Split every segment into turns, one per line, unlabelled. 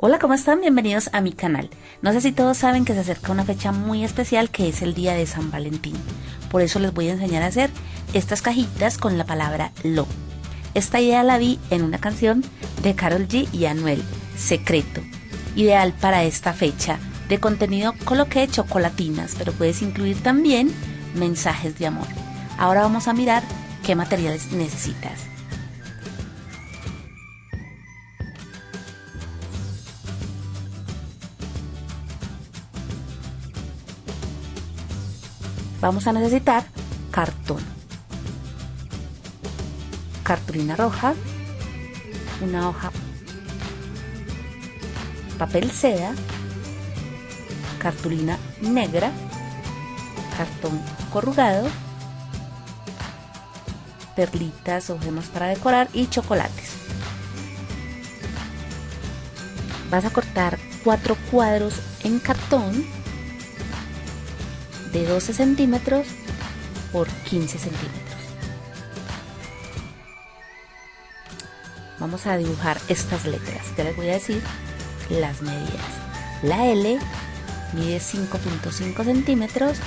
Hola, ¿cómo están? Bienvenidos a mi canal. No sé si todos saben que se acerca una fecha muy especial que es el día de San Valentín. Por eso les voy a enseñar a hacer estas cajitas con la palabra lo. Esta idea la vi en una canción de Carol G y Anuel, Secreto. Ideal para esta fecha. De contenido coloqué chocolatinas, pero puedes incluir también mensajes de amor. Ahora vamos a mirar qué materiales necesitas. Vamos a necesitar cartón, cartulina roja, una hoja, papel seda, cartulina negra, cartón corrugado, perlitas o gemas para decorar y chocolates. Vas a cortar cuatro cuadros en cartón de 12 centímetros por 15 centímetros. Vamos a dibujar estas letras. Ya les voy a decir las medidas. La L mide 5.5 centímetros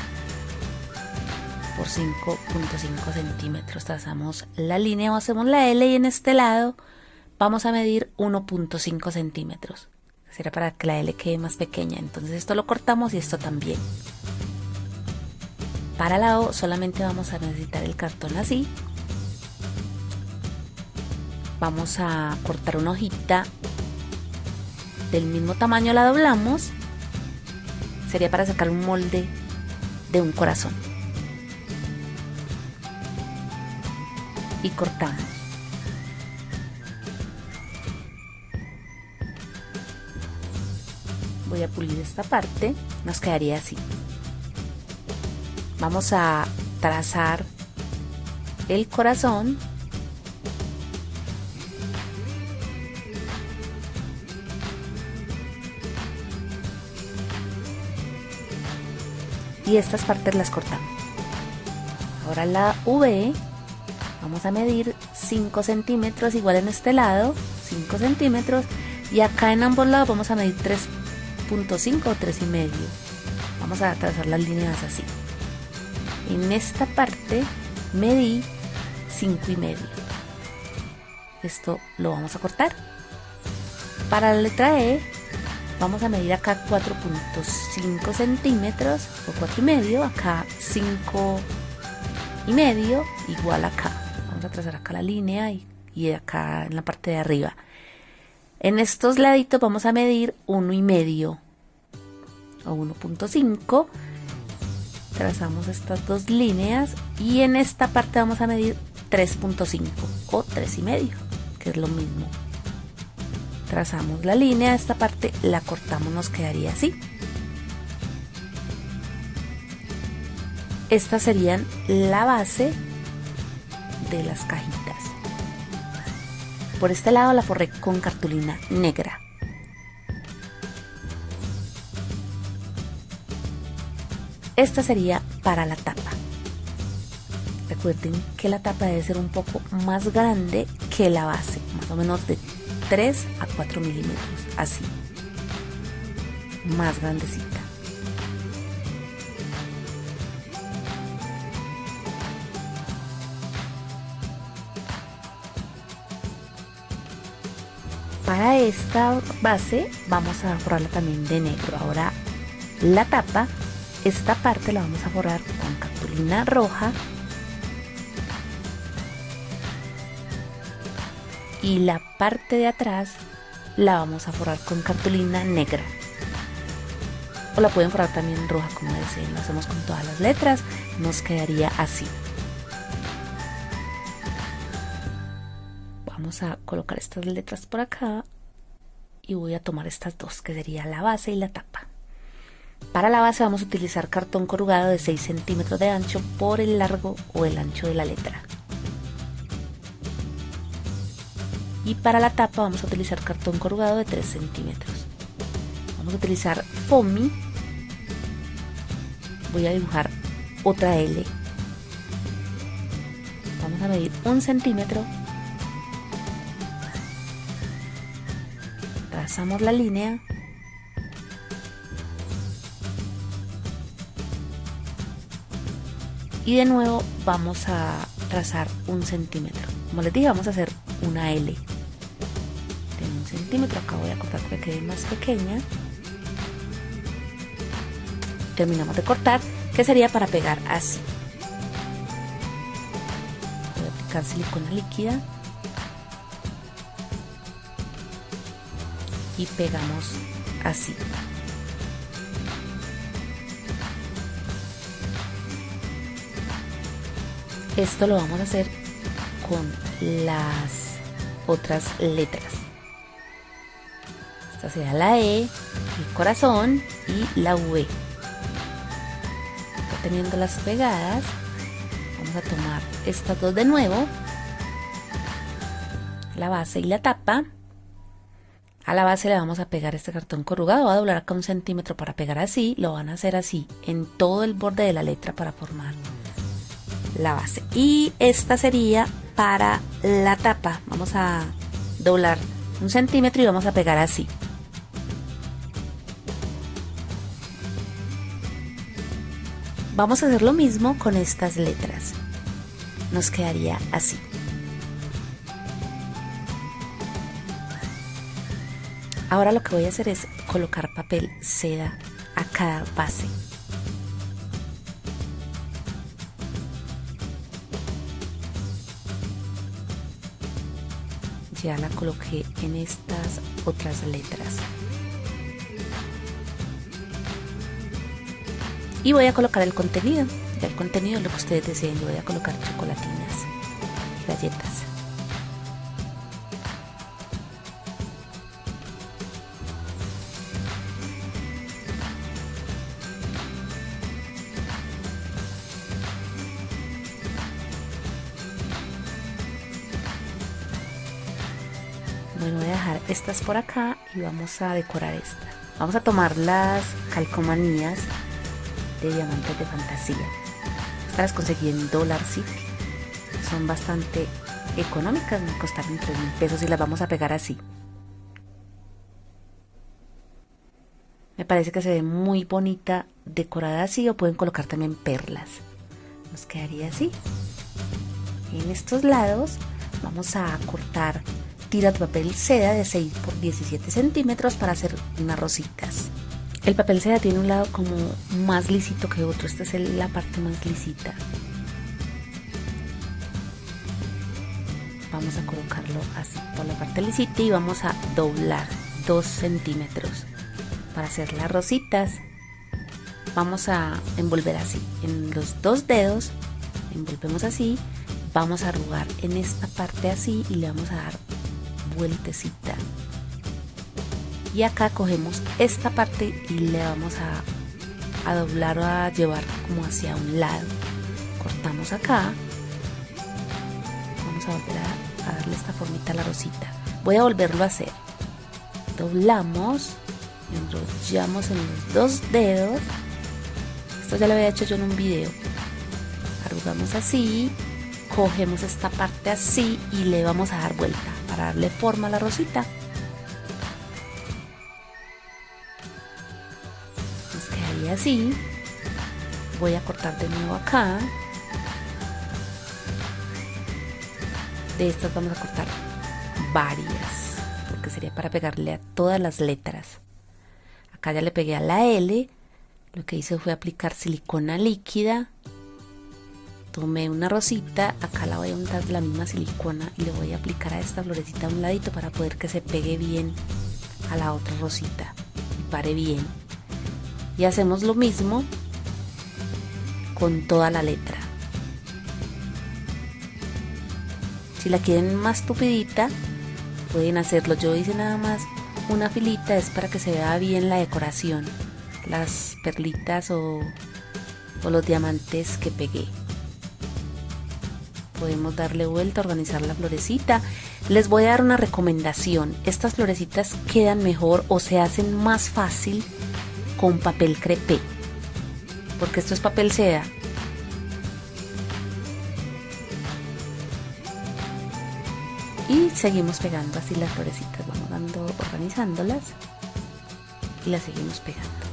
por 5.5 centímetros. Trazamos la línea o hacemos la L y en este lado vamos a medir 1.5 centímetros. Será para que la L quede más pequeña. Entonces esto lo cortamos y esto también. Para la O solamente vamos a necesitar el cartón así. Vamos a cortar una hojita del mismo tamaño, la doblamos. Sería para sacar un molde de un corazón. Y cortamos. Voy a pulir esta parte, nos quedaría así vamos a trazar el corazón. Y estas partes las cortamos. Ahora la V vamos a medir 5 centímetros igual en este lado 5 centímetros. Y acá en ambos lados vamos a medir 3.5 o 3 y medio. Vamos a trazar las líneas así en esta parte medí 5 y medio. Esto lo vamos a cortar. Para la letra E vamos a medir acá 4.5 centímetros o 4 y medio acá 5 y medio igual acá. Vamos a trazar acá la línea y, y acá en la parte de arriba. En estos laditos vamos a medir 1 y medio o 1.5 trazamos estas dos líneas y en esta parte vamos a medir 3.5 o 3,5 que es lo mismo. Trazamos la línea esta parte la cortamos nos quedaría así. Estas serían la base de las cajitas. Por este lado la forré con cartulina negra Esta sería para la tapa. Recuerden que la tapa debe ser un poco más grande que la base, más o menos de 3 a 4 milímetros, así, más grandecita. Para esta base vamos a forrarla también de negro. Ahora la tapa esta parte la vamos a forrar con cartulina roja. Y la parte de atrás la vamos a forrar con cartulina negra. O la pueden forrar también roja como deseen lo hacemos con todas las letras nos quedaría así. Vamos a colocar estas letras por acá y voy a tomar estas dos que sería la base y la tapa para la base vamos a utilizar cartón corrugado de 6 centímetros de ancho por el largo o el ancho de la letra. Y para la tapa vamos a utilizar cartón corrugado de 3 centímetros. Vamos a utilizar foamy. Voy a dibujar otra L. Vamos a medir un centímetro. trazamos la línea y de nuevo vamos a trazar un centímetro. Como les dije vamos a hacer una L. De un centímetro acá voy a cortar para que quede más pequeña. Terminamos de cortar que sería para pegar así. Voy a aplicar silicona líquida. Y pegamos así esto lo vamos a hacer con las otras letras. Esta sería la E, el corazón y la V. Teniendo las pegadas vamos a tomar estas dos de nuevo. La base y la tapa. A la base le vamos a pegar este cartón corrugado, va a doblar acá un centímetro para pegar así, lo van a hacer así en todo el borde de la letra para formar la base. Y esta sería para la tapa, vamos a doblar un centímetro y vamos a pegar así. Vamos a hacer lo mismo con estas letras. Nos quedaría así. Ahora lo que voy a hacer es colocar papel seda a cada base. Ya la coloqué en estas otras letras. Y voy a colocar el contenido. Ya el contenido es lo que ustedes deseen. Yo voy a colocar chocolatinas, galletas. Voy a dejar estas por acá y vamos a decorar esta. Vamos a tomar las calcomanías de diamantes de fantasía. Estas las conseguí en Dollar City. Son bastante económicas, me costaron 3 mil pesos y las vamos a pegar así. Me parece que se ve muy bonita decorada así o pueden colocar también perlas. Nos quedaría así. En estos lados vamos a cortar tira de papel seda de 6 por 17 centímetros para hacer unas rositas. El papel seda tiene un lado como más lisito que otro, esta es la parte más lisita. Vamos a colocarlo así por la parte lisita y vamos a doblar 2 centímetros para hacer las rositas. Vamos a envolver así en los dos dedos, envolvemos así, vamos a arrugar en esta parte así y le vamos a dar vueltecita. Y acá cogemos esta parte y le vamos a, a doblar o a llevar como hacia un lado. Cortamos acá. Vamos a volver a, darle esta formita a la rosita. Voy a volverlo a hacer. Doblamos enrollamos en los dos dedos. Esto ya lo había hecho yo en un video. Arrugamos así cogemos esta parte así y le vamos a dar vuelta para darle forma a la rosita. Nos quedaría así. Voy a cortar de nuevo acá. De estas vamos a cortar varias, porque sería para pegarle a todas las letras. Acá ya le pegué a la L. Lo que hice fue aplicar silicona líquida tomé una rosita, acá la voy a untar la misma silicona y le voy a aplicar a esta florecita a un ladito para poder que se pegue bien a la otra rosita y pare bien. Y hacemos lo mismo con toda la letra. Si la quieren más tupidita, pueden hacerlo. Yo hice nada más una filita, es para que se vea bien la decoración, las perlitas o, o los diamantes que pegué podemos darle vuelta, organizar la florecita. Les voy a dar una recomendación. Estas florecitas quedan mejor o se hacen más fácil con papel crepé. Porque esto es papel seda. Y seguimos pegando así las florecitas, vamos dando, organizándolas y las seguimos pegando.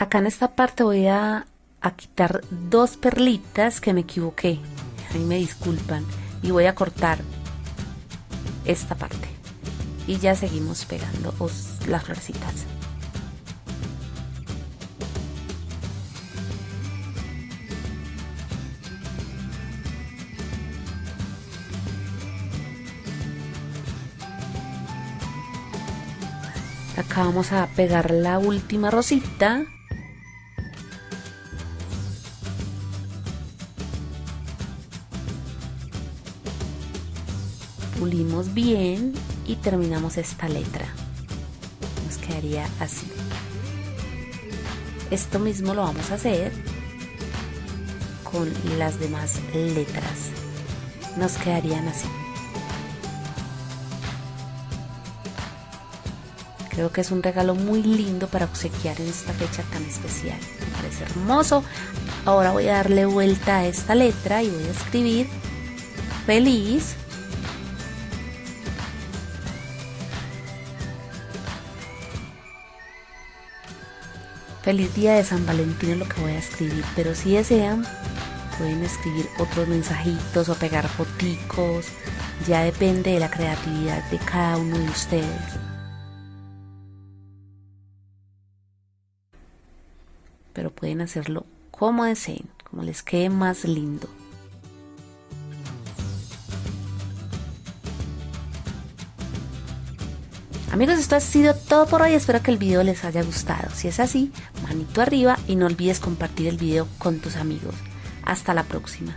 Acá en esta parte voy a, quitar dos perlitas que me equivoqué. Ahí me disculpan. Y voy a cortar esta parte. Y ya seguimos pegando las florecitas. Acá vamos a pegar la última rosita bien y terminamos esta letra. Nos quedaría así. Esto mismo lo vamos a hacer con las demás letras. Nos quedarían así. Creo que es un regalo muy lindo para obsequiar en esta fecha tan especial. Me parece hermoso. Ahora voy a darle vuelta a esta letra y voy a escribir feliz Feliz día de San Valentín es lo que voy a escribir, pero si desean pueden escribir otros mensajitos o pegar foticos, ya depende de la creatividad de cada uno de ustedes. Pero pueden hacerlo como deseen, como les quede más lindo. Amigos, esto ha sido todo por hoy. Espero que el video les haya gustado. Si es así, manito arriba y no olvides compartir el video con tus amigos. Hasta la próxima.